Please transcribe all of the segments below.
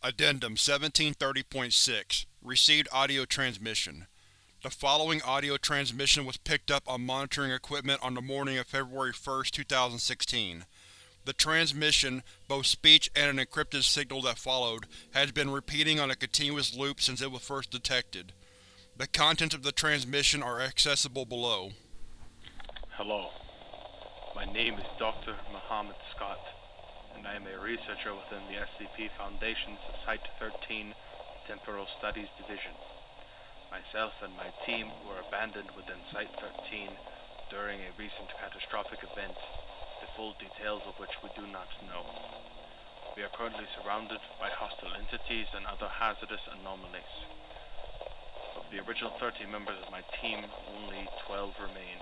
Addendum 1730.6 Received audio transmission. The following audio transmission was picked up on monitoring equipment on the morning of February 1, 2016. The transmission, both speech and an encrypted signal that followed, has been repeating on a continuous loop since it was first detected. The contents of the transmission are accessible below. Hello. My name is Dr. Muhammad Scott, and I am a researcher within the SCP Foundation's Site-13 Temporal Studies Division. Myself and my team were abandoned within Site-13 during a recent catastrophic event, the full details of which we do not know. We are currently surrounded by hostile entities and other hazardous anomalies. Of the original 30 members of my team, only 12 remain.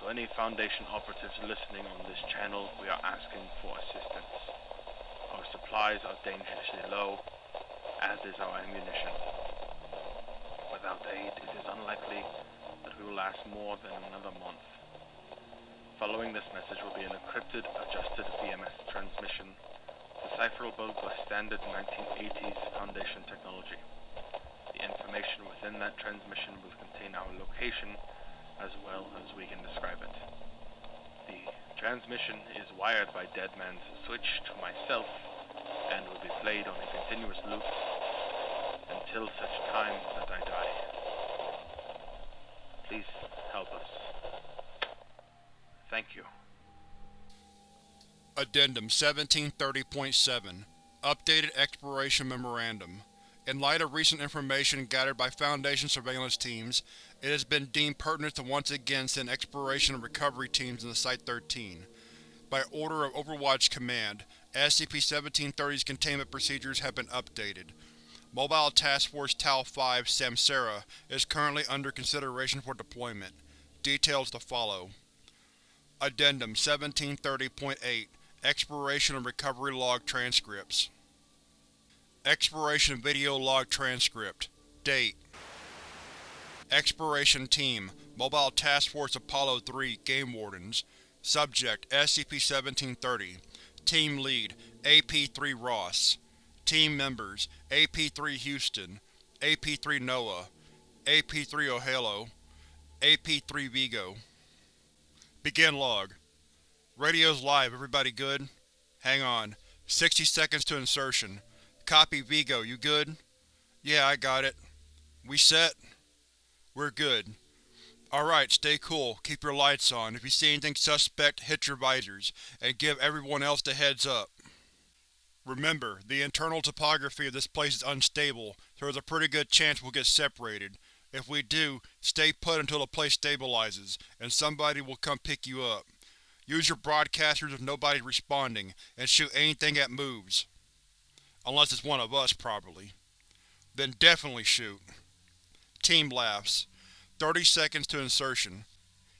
To any Foundation operatives listening on this channel, we are asking for assistance. Our supplies are dangerously low, as is our ammunition. Without aid, it is unlikely that we will last more than another month. Following this message will be an encrypted, adjusted VMS transmission, decipherable by standard 1980s Foundation technology. The information within that transmission will contain our location as well as we can describe it. The transmission is wired by Deadman's switch to myself and will be played on a continuous loop until such time that I die. Please help us. Thank you. Addendum 1730.7 Updated Exploration Memorandum In light of recent information gathered by Foundation surveillance teams, it has been deemed pertinent to once again send exploration and recovery teams into Site-13. By order of Overwatch Command, SCP-1730's containment procedures have been updated. Mobile Task Force Tau-5 Samsara is currently under consideration for deployment. Details to follow. Addendum 1730.8 Exploration and Recovery Log Transcripts Exploration Video Log Transcript. Date. Exploration Team. Mobile Task Force Apollo 3 Game Wardens. Subject SCP-1730 Team Lead AP-3 Ross. Team Members AP-3 Houston. AP-3 Noah. AP-3 O'Halo AP-3 Vigo. Begin log. Radio's live, everybody good? Hang on. 60 seconds to insertion. Copy Vigo, you good? Yeah, I got it. We set? We're good. Alright, stay cool, keep your lights on. If you see anything suspect, hit your visors, and give everyone else the heads up. Remember, the internal topography of this place is unstable, so there's a pretty good chance we'll get separated. If we do, stay put until the place stabilizes, and somebody will come pick you up. Use your broadcasters if nobody's responding, and shoot anything that moves. Unless it's one of us, probably. Then definitely shoot. Team laughs. 30 seconds to insertion.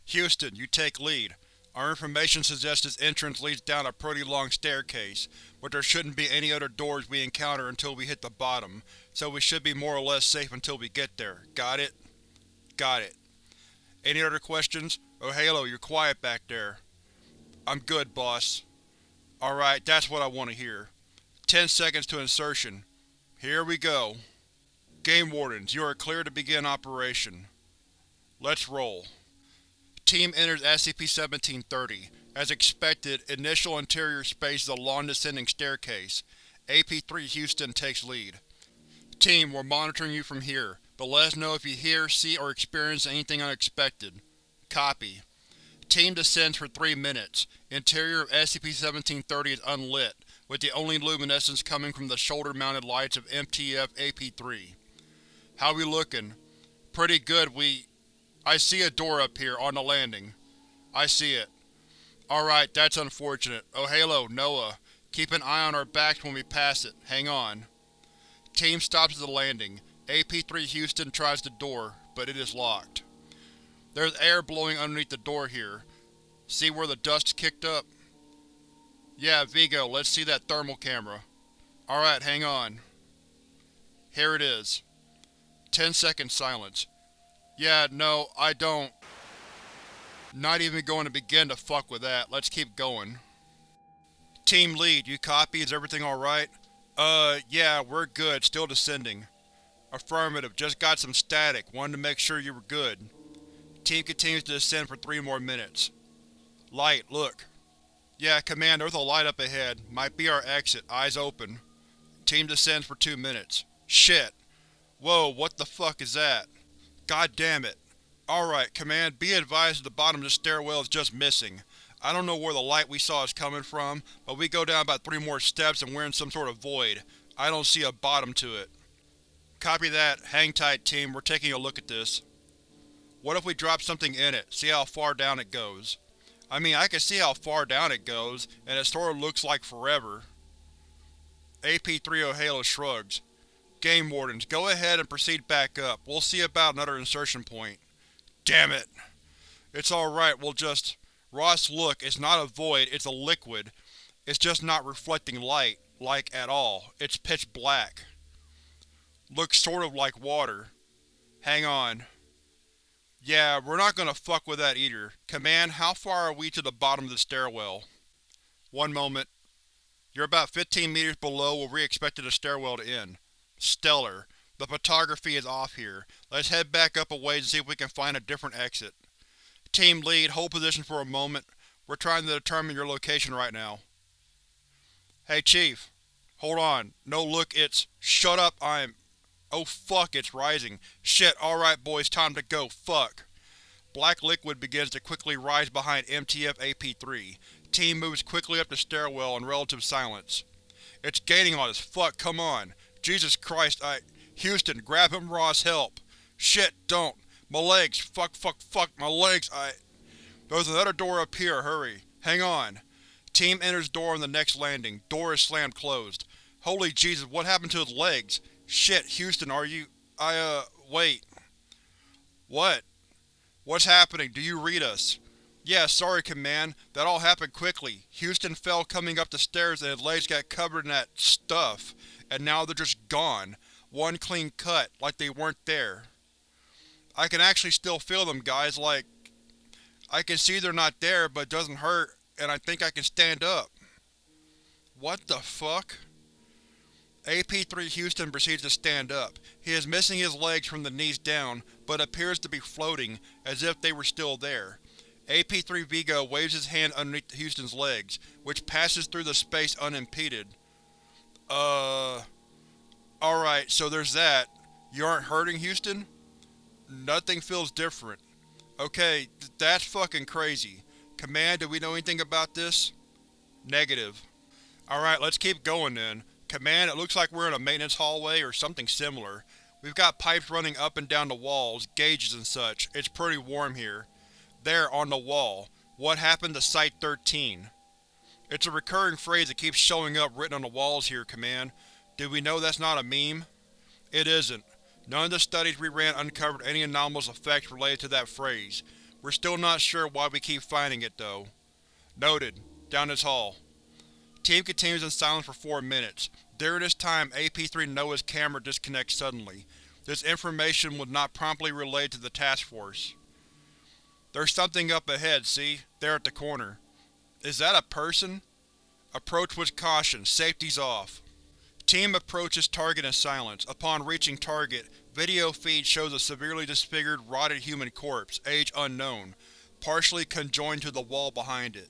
Houston, you take lead. Our information suggests this entrance leads down a pretty long staircase, but there shouldn't be any other doors we encounter until we hit the bottom, so we should be more or less safe until we get there. Got it? Got it. Any other questions? Oh Halo, you're quiet back there. I'm good, boss. Alright, that's what I want to hear. Ten seconds to insertion. Here we go. Game Wardens, you are clear to begin operation. Let's roll. Team enters SCP-1730. As expected, initial interior space is a long descending staircase. AP-3 Houston takes lead. Team, we're monitoring you from here, but let us know if you hear, see, or experience anything unexpected. Copy. Team descends for three minutes. Interior of SCP-1730 is unlit, with the only luminescence coming from the shoulder-mounted lights of MTF-AP3. How we looking? Pretty good, we… I see a door up here, on the landing. I see it. Alright, that's unfortunate. Oh Halo, Noah. Keep an eye on our backs when we pass it. Hang on. Team stops at the landing. AP-3 Houston tries the door, but it is locked. There's air blowing underneath the door here. See where the dust's kicked up? Yeah, Vigo, let's see that thermal camera. Alright, hang on. Here it is. Ten seconds silence. Yeah, no, I don't. Not even going to begin to fuck with that. Let's keep going. Team Lead, you copy? Is everything alright? Uh, yeah, we're good. Still descending. Affirmative. Just got some static. Wanted to make sure you were good. Team continues to descend for three more minutes. Light, look. Yeah, Command, there's a light up ahead. Might be our exit. Eyes open. Team descends for two minutes. Shit. Whoa, what the fuck is that? God damn it. Alright, Command, be advised the bottom of the stairwell is just missing. I don't know where the light we saw is coming from, but we go down about three more steps and we're in some sort of void. I don't see a bottom to it. Copy that. Hang tight, team. We're taking a look at this. What if we drop something in it, see how far down it goes? I mean, I can see how far down it goes, and it sort of looks like forever. AP-3 O'Halo shrugs. Game Wardens, go ahead and proceed back up. We'll see about another insertion point. Damn it. It's alright, we'll just… Ross, look, it's not a void, it's a liquid. It's just not reflecting light, like, at all. It's pitch black. Looks sort of like water. Hang on. Yeah, we're not gonna fuck with that either. Command, how far are we to the bottom of the stairwell? One moment. You're about 15 meters below where we expected the stairwell to end. Stellar. The topography is off here. Let's head back up a ways and see if we can find a different exit. Team Lead, hold position for a moment. We're trying to determine your location right now. Hey Chief. Hold on. No look, it's… Shut up, I'm… Oh fuck, it's rising. Shit, alright boys, time to go, fuck. Black liquid begins to quickly rise behind MTF AP-3. Team moves quickly up the stairwell in relative silence. It's gaining on us, fuck, come on. Jesus Christ, I… Houston, grab him Ross, help. Shit, don't. My legs, fuck, fuck, fuck, my legs, I… There's another door up here, hurry. Hang on. Team enters door on the next landing. Door is slammed closed. Holy Jesus, what happened to his legs? Shit, Houston, are you… I, uh, wait. What? What's happening? Do you read us? Yeah, sorry, Command. That all happened quickly. Houston fell coming up the stairs and his legs got covered in that… stuff. And now they're just gone. One clean cut, like they weren't there. I can actually still feel them, guys, like… I can see they're not there, but it doesn't hurt, and I think I can stand up. What the fuck? AP-3 Houston proceeds to stand up. He is missing his legs from the knees down, but appears to be floating, as if they were still there. AP-3 Vigo waves his hand underneath Houston's legs, which passes through the space unimpeded. Uh… Alright, so there's that. You aren't hurting, Houston? Nothing feels different. Okay, th that's fucking crazy. Command, do we know anything about this? Negative. Alright, let's keep going then. Command, it looks like we're in a maintenance hallway or something similar. We've got pipes running up and down the walls, gauges and such. It's pretty warm here. There, on the wall. What happened to Site-13? It's a recurring phrase that keeps showing up written on the walls here, Command. Do we know that's not a meme? It isn't. None of the studies we ran uncovered any anomalous effects related to that phrase. We're still not sure why we keep finding it, though. Noted. Down this hall. Team continues in silence for four minutes. During this time, AP-3 Noah's camera disconnects suddenly. This information was not promptly relayed to the task force. There's something up ahead, see? There at the corner. Is that a person? Approach with caution. Safety's off. Team approaches target in silence. Upon reaching target, video feed shows a severely disfigured, rotted human corpse, age unknown, partially conjoined to the wall behind it.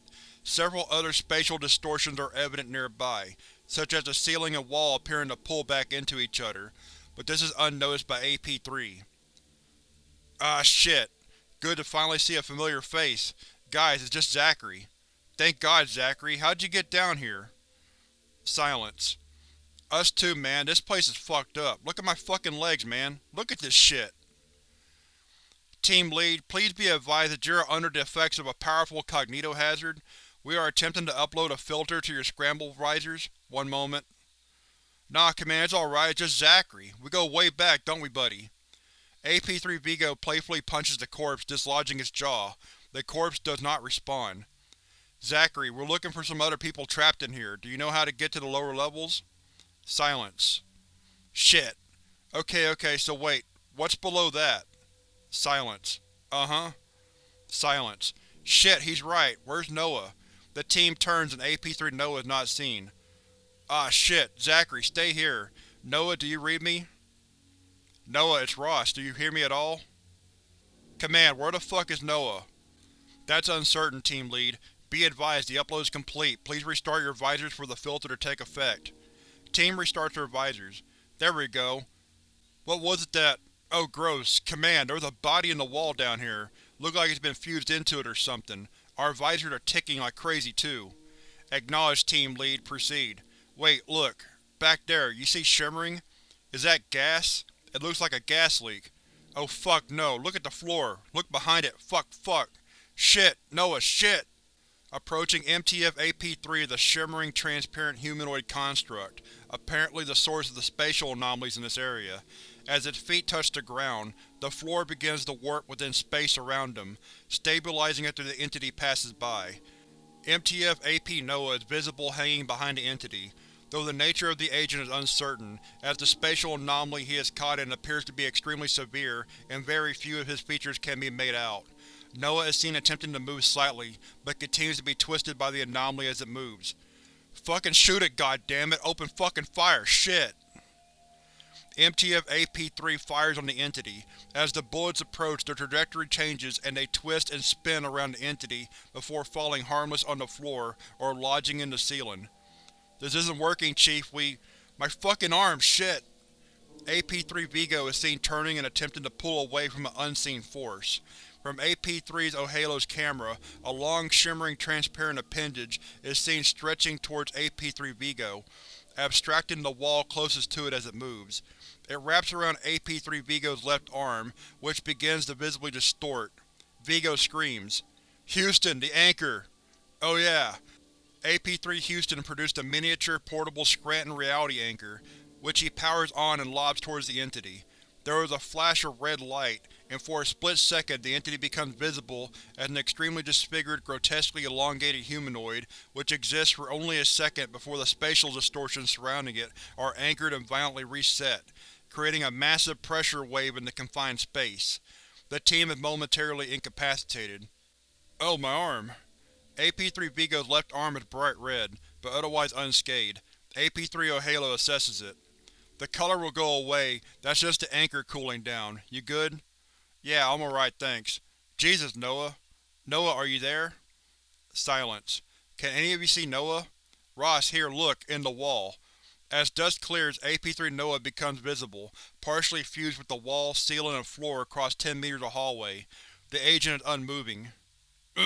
Several other spatial distortions are evident nearby, such as the ceiling and wall appearing to pull back into each other, but this is unnoticed by AP-3. Ah shit. Good to finally see a familiar face. Guys, it's just Zachary. Thank God, Zachary. How'd you get down here? Silence. Us too, man. This place is fucked up. Look at my fucking legs, man. Look at this shit. Team Lead, please be advised that you are under the effects of a powerful cognitohazard. We are attempting to upload a filter to your scramble visors. One moment. Nah, Command, it's alright, it's just Zachary. We go way back, don't we, buddy? AP-3 Vigo playfully punches the corpse, dislodging its jaw. The corpse does not respond. Zachary, we're looking for some other people trapped in here. Do you know how to get to the lower levels? Silence. Shit. Okay, okay, so wait. What's below that? Silence. Uh-huh. Silence. Shit, he's right. Where's Noah? The team turns and AP-3 Noah is not seen. Ah shit, Zachary, stay here. Noah, do you read me? Noah, it's Ross, do you hear me at all? Command, where the fuck is Noah? That's uncertain, Team Lead. Be advised, the upload is complete. Please restart your visors for the filter to take effect. Team restarts their visors. There we go. What was it that… Oh gross. Command, there's a body in the wall down here. Look like it's been fused into it or something. Our visors are ticking like crazy too. Acknowledge, Team Lead. Proceed. Wait, look. Back there, you see shimmering? Is that gas? It looks like a gas leak. Oh fuck no, look at the floor. Look behind it. Fuck, fuck. Shit! Noah, shit! Approaching MTF-AP3 the shimmering, transparent humanoid construct, apparently the source of the spatial anomalies in this area. As its feet touch the ground, the floor begins to warp within space around them, stabilizing after the entity passes by. MTF-AP Noah is visible hanging behind the entity, though the nature of the agent is uncertain, as the spatial anomaly he is caught in appears to be extremely severe and very few of his features can be made out. Noah is seen attempting to move slightly, but continues to be twisted by the anomaly as it moves. Fucking shoot it, goddammit! Open fucking fire, shit! MTF-AP3 fires on the entity. As the bullets approach, their trajectory changes and they twist and spin around the entity before falling harmless on the floor or lodging in the ceiling. This isn't working, Chief. We… My fucking arm, shit! AP-3 Vigo is seen turning and attempting to pull away from an unseen force. From AP-3's O'Halo's camera, a long, shimmering, transparent appendage is seen stretching towards AP-3 Vigo, abstracting the wall closest to it as it moves. It wraps around AP-3 Vigo's left arm, which begins to visibly distort. Vigo screams, Houston, the anchor! Oh yeah. AP-3 Houston produced a miniature, portable Scranton reality anchor, which he powers on and lobs towards the entity. There is a flash of red light, and for a split second the entity becomes visible as an extremely disfigured, grotesquely elongated humanoid which exists for only a second before the spatial distortions surrounding it are anchored and violently reset, creating a massive pressure wave in the confined space. The team is momentarily incapacitated. Oh, my arm. AP-3 Vigo's left arm is bright red, but otherwise unscathed. AP-3 O'Halo assesses it. The color will go away, that's just the anchor cooling down. You good? Yeah, I'm alright, thanks. Jesus, Noah. Noah, are you there? Silence. Can any of you see Noah? Ross, here, look, in the wall. As dust clears, AP-3 Noah becomes visible, partially fused with the wall, ceiling, and floor across 10 meters of hallway. The agent is unmoving.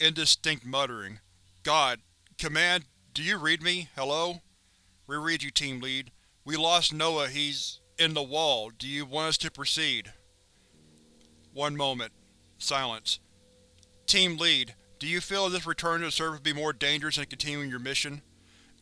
Indistinct muttering. God. Command, do you read me? Hello? We read you, Team Lead. We lost Noah, he's… in the wall. Do you want us to proceed? One moment. Silence. Team Lead, do you feel this return to the surface would be more dangerous than continuing your mission?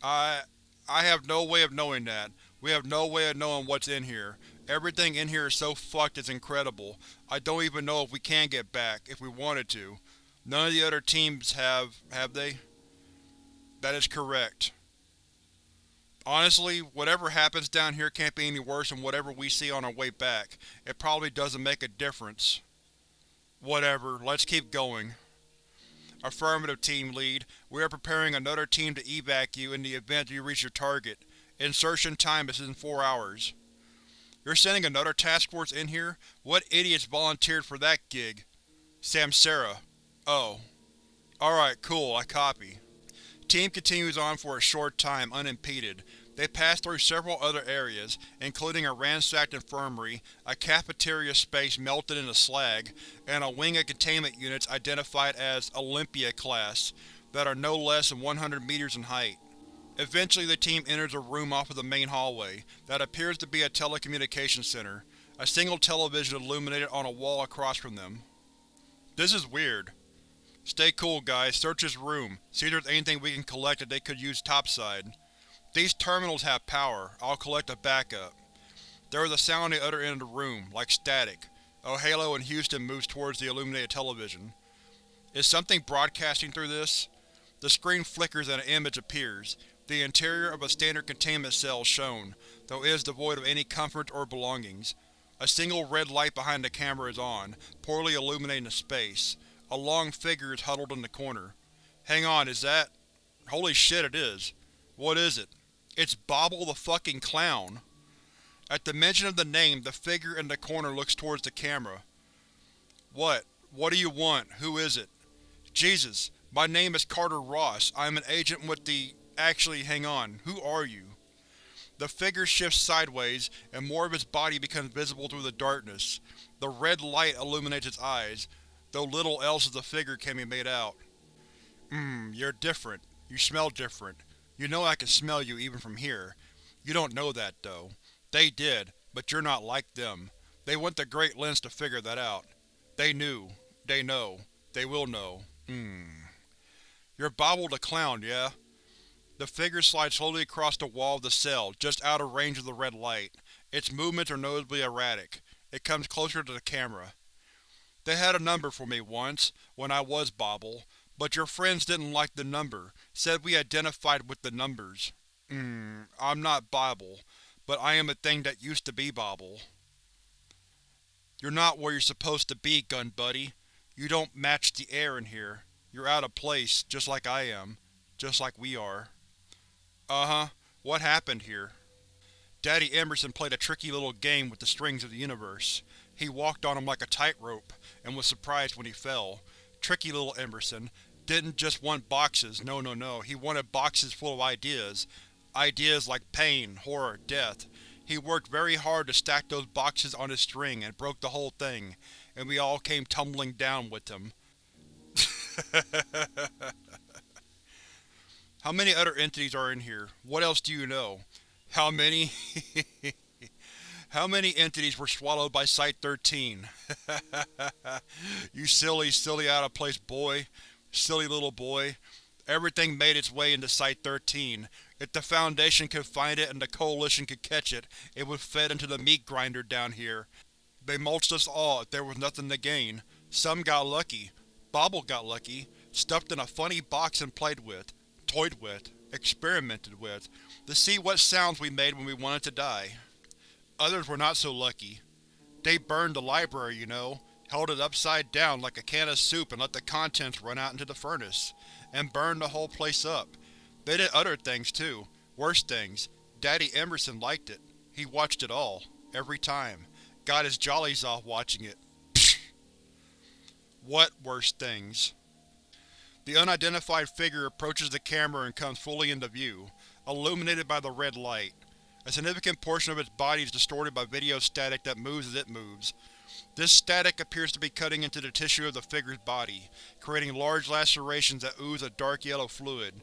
I… I have no way of knowing that. We have no way of knowing what's in here. Everything in here is so fucked it's incredible. I don't even know if we can get back, if we wanted to. None of the other teams have… have they? That is correct. Honestly, whatever happens down here can't be any worse than whatever we see on our way back. It probably doesn't make a difference. Whatever, let's keep going. Affirmative, Team Lead. We are preparing another team to evac you in the event you reach your target. Insertion time is in four hours. You're sending another task force in here? What idiots volunteered for that gig? Samsara. Oh. Alright, cool, I copy. Team continues on for a short time, unimpeded. They pass through several other areas, including a ransacked infirmary, a cafeteria space melted into slag, and a wing of containment units identified as Olympia class, that are no less than 100 meters in height. Eventually the team enters a room off of the main hallway, that appears to be a telecommunications center, a single television illuminated on a wall across from them. This is weird. Stay cool, guys. Search this room. See if there's anything we can collect that they could use topside. These terminals have power. I'll collect a backup. There is a sound on the other end of the room, like static. Oh, O'Halo and Houston moves towards the illuminated television. Is something broadcasting through this? The screen flickers and an image appears. The interior of a standard containment cell shown, though it is devoid of any comfort or belongings. A single red light behind the camera is on, poorly illuminating the space. A long figure is huddled in the corner. Hang on, is that… Holy shit it is. What is it? It's Bobble the fucking Clown. At the mention of the name, the figure in the corner looks towards the camera. What? What do you want? Who is it? Jesus, my name is Carter Ross. I am an agent with the… Actually, hang on. Who are you? The figure shifts sideways, and more of its body becomes visible through the darkness. The red light illuminates its eyes, though little else of the figure can be made out. Mmm, you're different. You smell different. You know I can smell you even from here. You don't know that, though. They did, but you're not like them. They went to great lengths to figure that out. They knew. They know. They will know. Hmm. You're Bobble the Clown, yeah? The figure slides slowly across the wall of the cell, just out of range of the red light. Its movements are noticeably erratic. It comes closer to the camera. They had a number for me once, when I was Bobble, but your friends didn't like the number, said we identified with the numbers. Mmm, I'm not Bobble, but I am a thing that used to be Bobble. You're not where you're supposed to be, gun buddy. You don't match the air in here. You're out of place, just like I am. Just like we are. Uh-huh. What happened here? Daddy Emerson played a tricky little game with the strings of the universe. He walked on them like a tightrope, and was surprised when he fell. Tricky little Emerson. Didn't just want boxes, no no no, he wanted boxes full of ideas. Ideas like pain, horror, death. He worked very hard to stack those boxes on his string and broke the whole thing, and we all came tumbling down with him. How many other entities are in here? What else do you know? How many? How many entities were swallowed by Site-13? you silly, silly out-of-place boy. Silly little boy. Everything made its way into Site-13. If the Foundation could find it and the Coalition could catch it, it would fed into the meat grinder down here. They mulched us all if there was nothing to gain. Some got lucky. Bobble got lucky. Stuffed in a funny box and played with toyed with, experimented with, to see what sounds we made when we wanted to die. Others were not so lucky. They burned the library, you know, held it upside down like a can of soup and let the contents run out into the furnace, and burned the whole place up. They did other things too, worse things. Daddy Emerson liked it. He watched it all, every time. Got his jollies off watching it. what worse things? The unidentified figure approaches the camera and comes fully into view, illuminated by the red light. A significant portion of its body is distorted by video static that moves as it moves. This static appears to be cutting into the tissue of the figure's body, creating large lacerations that ooze a dark yellow fluid.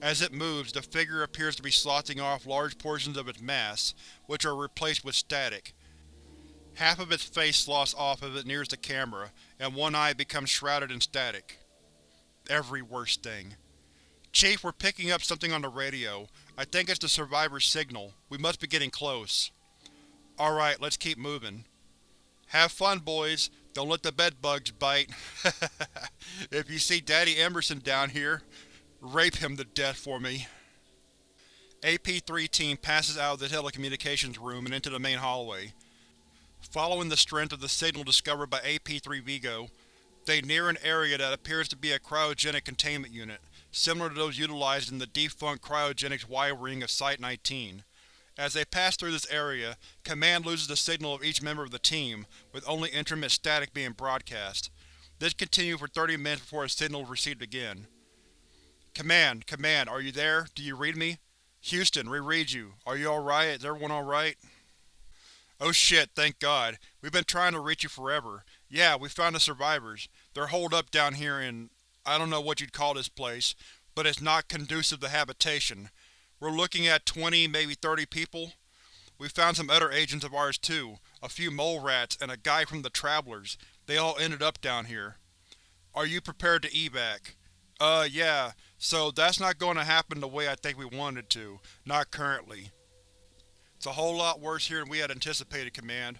As it moves, the figure appears to be sloughing off large portions of its mass, which are replaced with static. Half of its face sloughs off as it nears the camera, and one eye becomes shrouded in static every worst thing. Chief, we're picking up something on the radio. I think it's the survivor's signal. We must be getting close. Alright, let's keep moving. Have fun, boys. Don't let the bedbugs bite. if you see Daddy Emerson down here, rape him to death for me. AP-3 team passes out of the telecommunications room and into the main hallway. Following the strength of the signal discovered by AP-3 Vigo, they near an area that appears to be a cryogenic containment unit, similar to those utilized in the defunct cryogenics Y-ring of Site-19. As they pass through this area, Command loses the signal of each member of the team, with only intermittent static being broadcast. This continued for 30 minutes before a signal is received again. Command, Command, are you there? Do you read me? Houston, we read you. Are you alright? Is everyone alright? Oh shit, thank God. We've been trying to reach you forever. Yeah, we found the survivors. They're holed up down here in… I don't know what you'd call this place, but it's not conducive to habitation. We're looking at 20, maybe 30 people. We found some other agents of ours too, a few mole rats and a guy from the Travelers. They all ended up down here. Are you prepared to evac? Uh, yeah. So that's not going to happen the way I think we wanted to. Not currently. It's a whole lot worse here than we had anticipated, Command.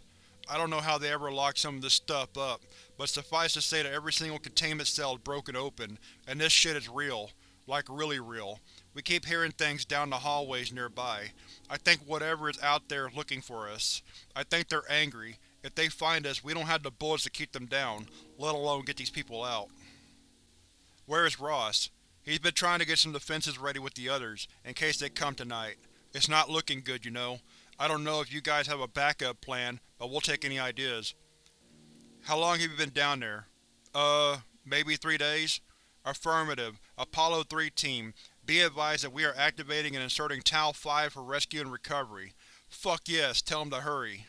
I don't know how they ever locked some of this stuff up, but suffice to say that every single containment cell is broken open, and this shit is real. Like really real. We keep hearing things down the hallways nearby. I think whatever is out there is looking for us. I think they're angry. If they find us, we don't have the bullets to keep them down, let alone get these people out. Where is Ross? He's been trying to get some defenses ready with the others, in case they come tonight. It's not looking good, you know. I don't know if you guys have a backup plan, but we'll take any ideas. How long have you been down there? Uh, maybe three days? Affirmative. Apollo 3 Team, be advised that we are activating and inserting Tau-5 for rescue and recovery. Fuck yes, tell them to hurry.